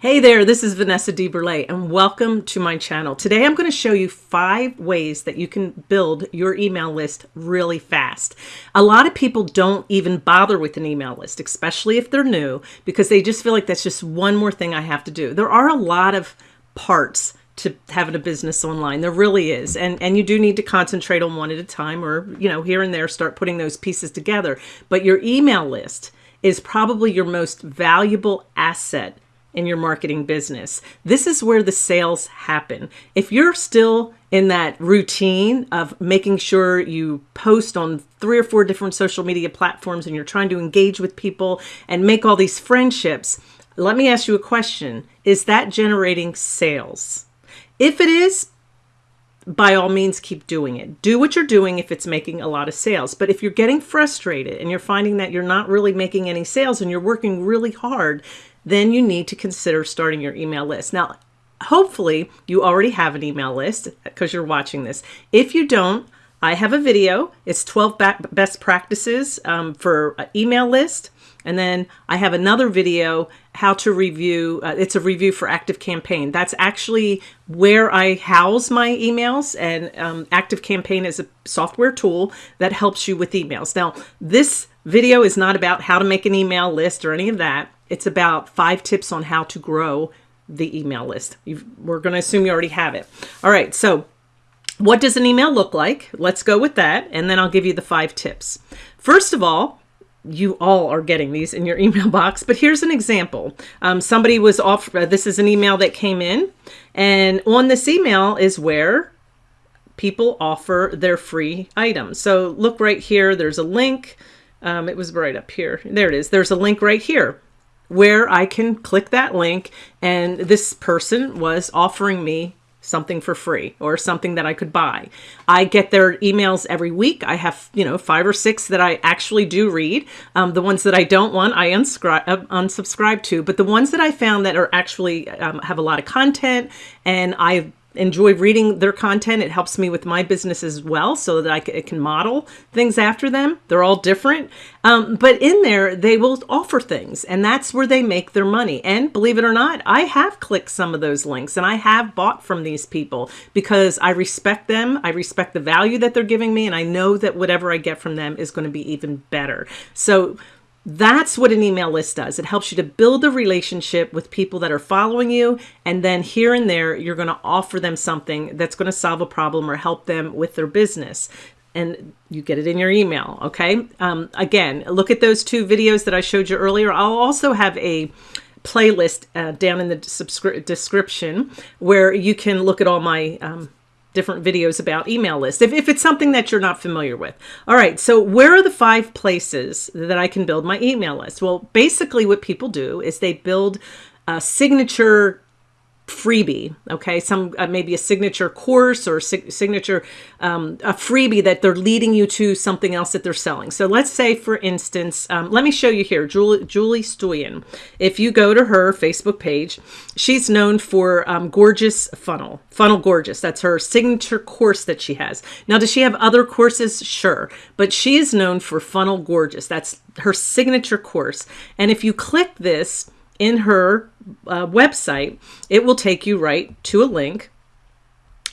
Hey there, this is Vanessa DeBurle and welcome to my channel. Today I'm going to show you five ways that you can build your email list really fast. A lot of people don't even bother with an email list, especially if they're new, because they just feel like that's just one more thing I have to do. There are a lot of parts to having a business online. There really is. And and you do need to concentrate on one at a time or, you know, here and there start putting those pieces together. But your email list is probably your most valuable asset in your marketing business. This is where the sales happen. If you're still in that routine of making sure you post on three or four different social media platforms and you're trying to engage with people and make all these friendships, let me ask you a question. Is that generating sales? If it is, by all means, keep doing it. Do what you're doing if it's making a lot of sales. But if you're getting frustrated and you're finding that you're not really making any sales and you're working really hard, then you need to consider starting your email list. Now, hopefully you already have an email list because you're watching this. If you don't, I have a video. It's 12 best practices um, for email list. And then I have another video, how to review, uh, it's a review for Active Campaign. That's actually where I house my emails and um, Active Campaign is a software tool that helps you with emails. Now, this video is not about how to make an email list or any of that. It's about five tips on how to grow the email list. You've, we're going to assume you already have it. All right, so what does an email look like? Let's go with that, and then I'll give you the five tips. First of all, you all are getting these in your email box, but here's an example. Um, somebody was off, uh, this is an email that came in, and on this email is where people offer their free items. So look right here, there's a link. Um, it was right up here. There it is. There's a link right here where I can click that link and this person was offering me something for free or something that I could buy. I get their emails every week. I have, you know, five or six that I actually do read. Um, the ones that I don't want, I unscribe, uh, unsubscribe to, but the ones that I found that are actually um, have a lot of content and I enjoy reading their content. It helps me with my business as well so that I can model things after them. They're all different. Um, but in there, they will offer things and that's where they make their money. And believe it or not, I have clicked some of those links and I have bought from these people because I respect them. I respect the value that they're giving me and I know that whatever I get from them is going to be even better. So that's what an email list does. It helps you to build a relationship with people that are following you. And then here and there, you're going to offer them something that's going to solve a problem or help them with their business. And you get it in your email. Okay. Um, again, look at those two videos that I showed you earlier. I'll also have a playlist uh, down in the description where you can look at all my um, different videos about email lists if, if it's something that you're not familiar with. All right, so where are the five places that I can build my email list? Well, basically what people do is they build a signature freebie okay? Some uh, maybe a signature course or sig signature um, a freebie that they're leading you to something else that they're selling. So let's say for instance um, let me show you here Julie Julie Stoian if you go to her Facebook page she's known for um, gorgeous funnel funnel gorgeous. That's her signature course that she has. Now does she have other courses? Sure but she is known for funnel gorgeous. That's her signature course. And if you click this in her uh, website, it will take you right to a link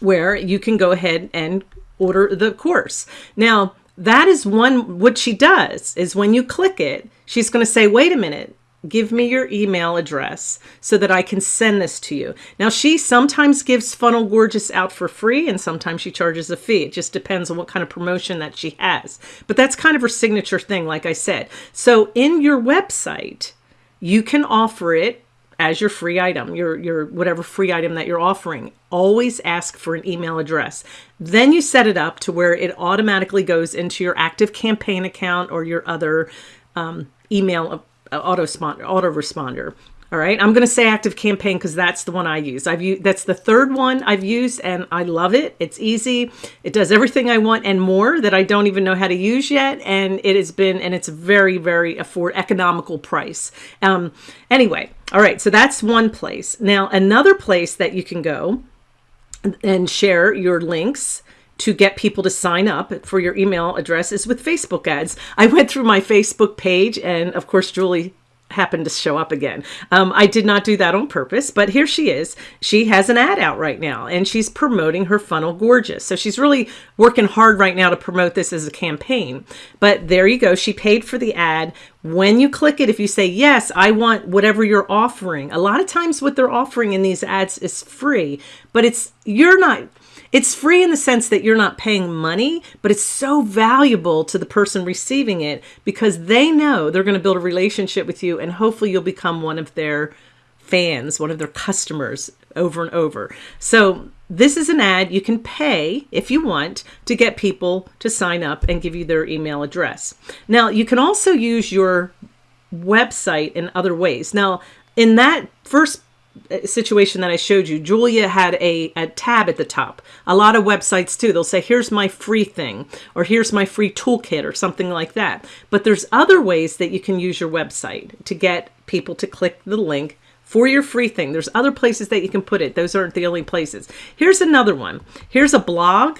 where you can go ahead and order the course. Now, that is one, what she does is when you click it, she's going to say, wait a minute, give me your email address so that I can send this to you. Now, she sometimes gives Funnel Gorgeous out for free and sometimes she charges a fee. It just depends on what kind of promotion that she has. But that's kind of her signature thing, like I said. So in your website, you can offer it as your free item, your, your whatever free item that you're offering. Always ask for an email address. Then you set it up to where it automatically goes into your active campaign account or your other um, email uh, autoresponder. All right, I'm going to say active campaign because that's the one I use. I've used that's the third one I've used and I love it. It's easy. It does everything I want and more that I don't even know how to use yet. And it has been and it's a very, very afford economical price. Um, anyway, all right, so that's one place. Now, another place that you can go and share your links to get people to sign up for your email address is with Facebook ads. I went through my Facebook page and of course Julie happened to show up again. Um, I did not do that on purpose, but here she is. She has an ad out right now and she's promoting her funnel gorgeous. So she's really working hard right now to promote this as a campaign. But there you go. She paid for the ad. When you click it, if you say, yes, I want whatever you're offering, a lot of times what they're offering in these ads is free, but it's, you're not, it's free in the sense that you're not paying money, but it's so valuable to the person receiving it because they know they're going to build a relationship with you and hopefully you'll become one of their fans, one of their customers over and over. So this is an ad you can pay if you want to get people to sign up and give you their email address. Now you can also use your website in other ways. Now in that first uh, situation that I showed you, Julia had a, a tab at the top. A lot of websites too, they'll say, here's my free thing, or here's my free toolkit, or something like that. But there's other ways that you can use your website to get people to click the link for your free thing. There's other places that you can put it. Those aren't the only places. Here's another one. Here's a blog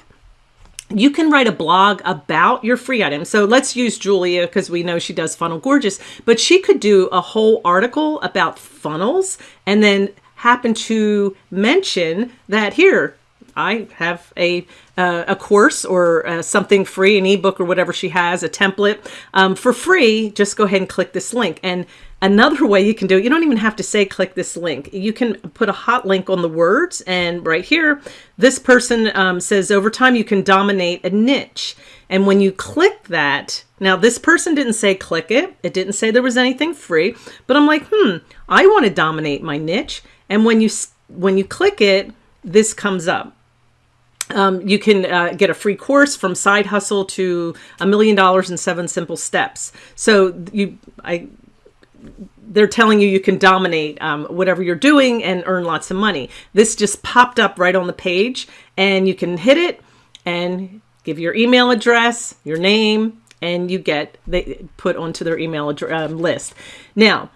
you can write a blog about your free item. So let's use Julia because we know she does Funnel Gorgeous, but she could do a whole article about funnels and then happen to mention that here, I have a uh, a course or uh, something free, an ebook or whatever she has, a template um, for free. Just go ahead and click this link. And Another way you can do it, you don't even have to say click this link. You can put a hot link on the words and right here, this person um, says over time you can dominate a niche. And when you click that, now this person didn't say click it. It didn't say there was anything free, but I'm like, hmm, I want to dominate my niche. And when you, when you click it, this comes up. Um, you can uh, get a free course from side hustle to a million dollars in seven simple steps. So you, I they're telling you you can dominate um, whatever you're doing and earn lots of money. This just popped up right on the page and you can hit it and give your email address, your name, and you get they put onto their email um, list. Now,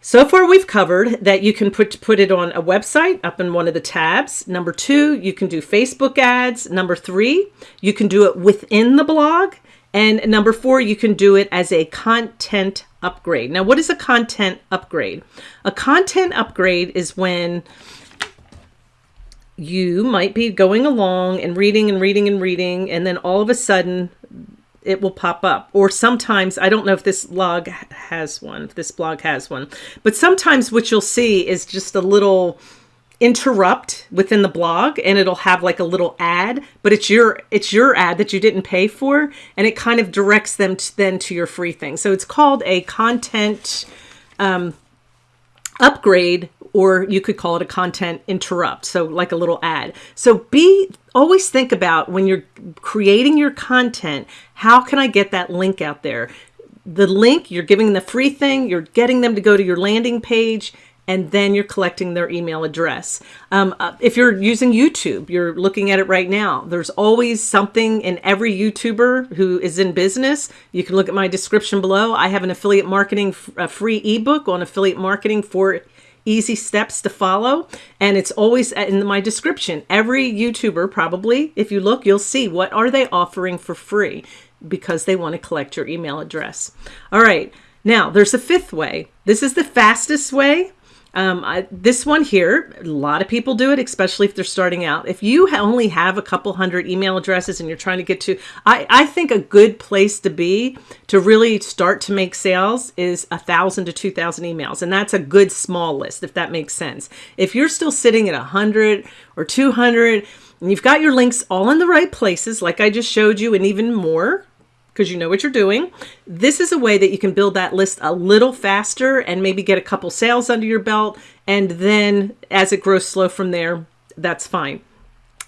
so far we've covered that you can put, put it on a website up in one of the tabs. Number two, you can do Facebook ads. Number three, you can do it within the blog. And number four, you can do it as a content upgrade. Now, what is a content upgrade? A content upgrade is when you might be going along and reading and reading and reading, and then all of a sudden it will pop up. Or sometimes, I don't know if this blog has one, if this blog has one, but sometimes what you'll see is just a little interrupt within the blog and it'll have like a little ad but it's your it's your ad that you didn't pay for and it kind of directs them to, then to your free thing so it's called a content um, upgrade or you could call it a content interrupt so like a little ad so be always think about when you're creating your content how can I get that link out there the link you're giving the free thing you're getting them to go to your landing page and then you're collecting their email address. Um, uh, if you're using YouTube, you're looking at it right now. There's always something in every YouTuber who is in business. You can look at my description below. I have an affiliate marketing, a free ebook on affiliate marketing for easy steps to follow. And it's always in my description. Every YouTuber probably, if you look, you'll see what are they offering for free because they want to collect your email address. All right. Now there's a fifth way. This is the fastest way um, I, this one here, a lot of people do it, especially if they're starting out. If you only have a couple hundred email addresses and you're trying to get to, I, I think a good place to be to really start to make sales is a thousand to 2000 emails. And that's a good small list, if that makes sense. If you're still sitting at a hundred or 200 and you've got your links all in the right places, like I just showed you and even more, because you know what you're doing. This is a way that you can build that list a little faster and maybe get a couple sales under your belt. And then as it grows slow from there, that's fine.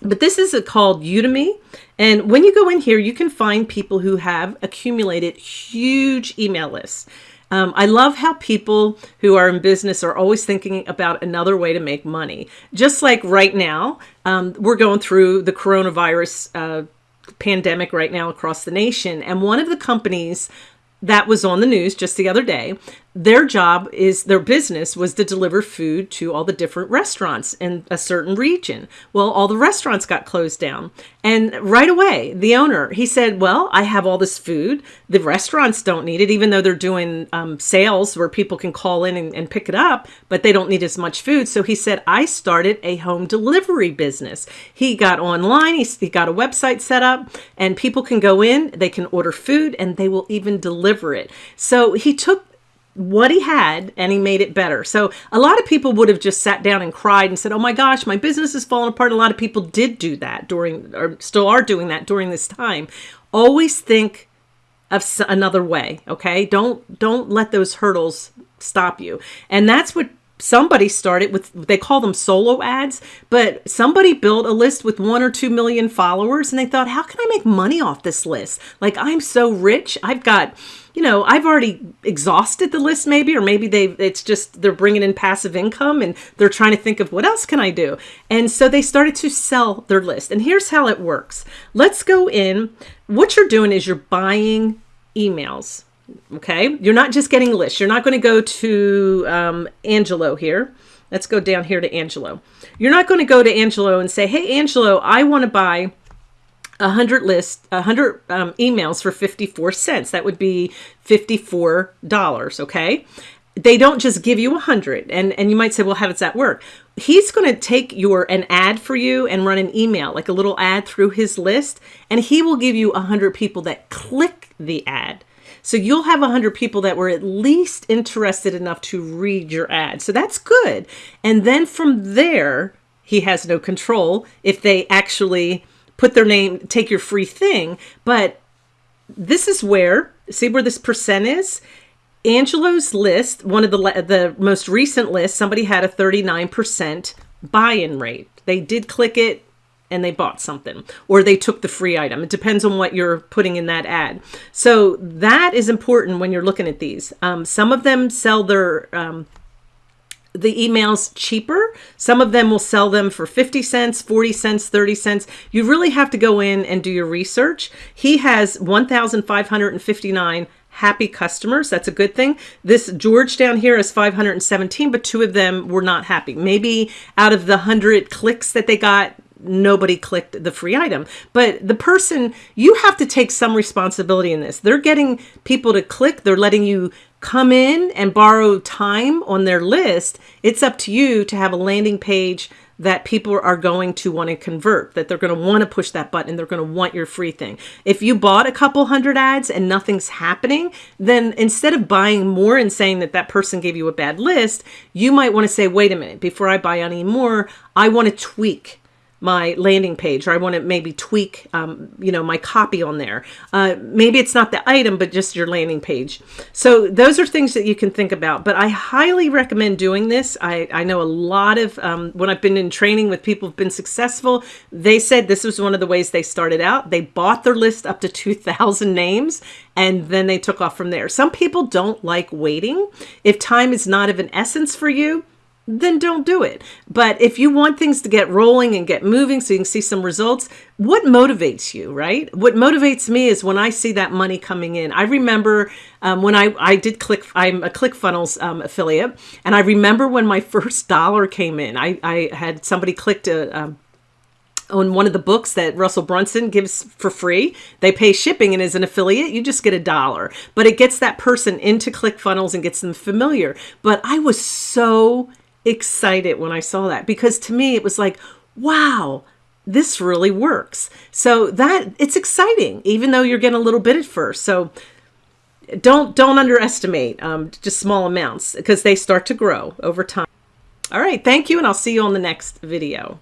But this is called Udimi. And when you go in here, you can find people who have accumulated huge email lists. Um, I love how people who are in business are always thinking about another way to make money. Just like right now, um, we're going through the coronavirus uh, pandemic right now across the nation. And one of the companies that was on the news just the other day, their job is their business was to deliver food to all the different restaurants in a certain region. Well, all the restaurants got closed down. And right away, the owner, he said, well, I have all this food. The restaurants don't need it, even though they're doing um, sales where people can call in and, and pick it up, but they don't need as much food. So he said, I started a home delivery business. He got online, he, he got a website set up and people can go in, they can order food and they will even deliver it. So he took what he had and he made it better. So a lot of people would have just sat down and cried and said, oh my gosh, my business is falling apart. a lot of people did do that during, or still are doing that during this time. Always think of another way. Okay. Don't, don't let those hurdles stop you. And that's what somebody started with they call them solo ads but somebody built a list with one or two million followers and they thought how can i make money off this list like i'm so rich i've got you know, I've already exhausted the list maybe, or maybe they it's just they're bringing in passive income and they're trying to think of what else can I do? And so they started to sell their list. And here's how it works. Let's go in. What you're doing is you're buying emails. Okay. You're not just getting lists. You're not going to go to um, Angelo here. Let's go down here to Angelo. You're not going to go to Angelo and say, Hey, Angelo, I want to buy a hundred list, a hundred um, emails for 54 cents. That would be $54. Okay. They don't just give you a hundred and, and you might say, well, how does that work? He's going to take your, an ad for you and run an email, like a little ad through his list. And he will give you a hundred people that click the ad. So you'll have a hundred people that were at least interested enough to read your ad. So that's good. And then from there, he has no control if they actually put their name, take your free thing. But this is where, see where this percent is? Angelo's list, one of the the most recent lists, somebody had a 39% buy-in rate. They did click it and they bought something or they took the free item. It depends on what you're putting in that ad. So that is important when you're looking at these. Um, some of them sell their um, the emails cheaper. Some of them will sell them for 50 cents, 40 cents, 30 cents. You really have to go in and do your research. He has 1,559 happy customers. That's a good thing. This George down here is 517, but two of them were not happy. Maybe out of the 100 clicks that they got, nobody clicked the free item. But the person, you have to take some responsibility in this. They're getting people to click. They're letting you come in and borrow time on their list. It's up to you to have a landing page that people are going to want to convert, that they're going to want to push that button, they're going to want your free thing. If you bought a couple hundred ads and nothing's happening, then instead of buying more and saying that that person gave you a bad list, you might want to say, wait a minute, before I buy any more, I want to tweak my landing page or I want to maybe tweak, um, you know, my copy on there. Uh, maybe it's not the item, but just your landing page. So those are things that you can think about, but I highly recommend doing this. I, I know a lot of, um, when I've been in training with people who've been successful, they said this was one of the ways they started out. They bought their list up to 2000 names and then they took off from there. Some people don't like waiting. If time is not of an essence for you, then don't do it. But if you want things to get rolling and get moving so you can see some results, what motivates you, right? What motivates me is when I see that money coming in. I remember um, when I, I did click, I'm a ClickFunnels um, affiliate, and I remember when my first dollar came in, I, I had somebody clicked a, um, on one of the books that Russell Brunson gives for free. They pay shipping and as an affiliate, you just get a dollar. But it gets that person into ClickFunnels and gets them familiar. But I was so excited when I saw that because to me it was like, wow, this really works. So that it's exciting, even though you're getting a little bit at first. So don't don't underestimate um, just small amounts because they start to grow over time. All right, thank you, and I'll see you on the next video.